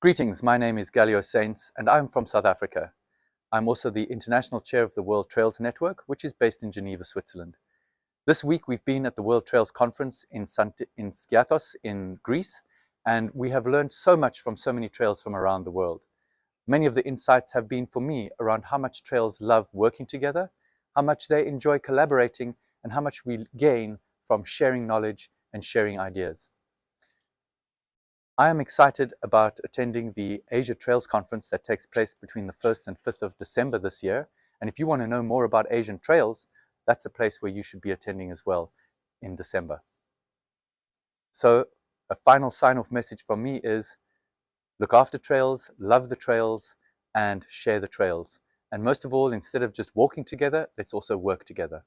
Greetings, my name is Galio Saints and I'm from South Africa. I'm also the International Chair of the World Trails Network, which is based in Geneva, Switzerland. This week we've been at the World Trails Conference in, Sant in Skiathos in Greece, and we have learned so much from so many trails from around the world. Many of the insights have been for me around how much trails love working together, how much they enjoy collaborating, and how much we gain from sharing knowledge and sharing ideas. I am excited about attending the Asia Trails Conference that takes place between the 1st and 5th of December this year. And if you want to know more about Asian trails, that's a place where you should be attending as well in December. So a final sign-off message from me is look after trails, love the trails, and share the trails. And most of all, instead of just walking together, let's also work together.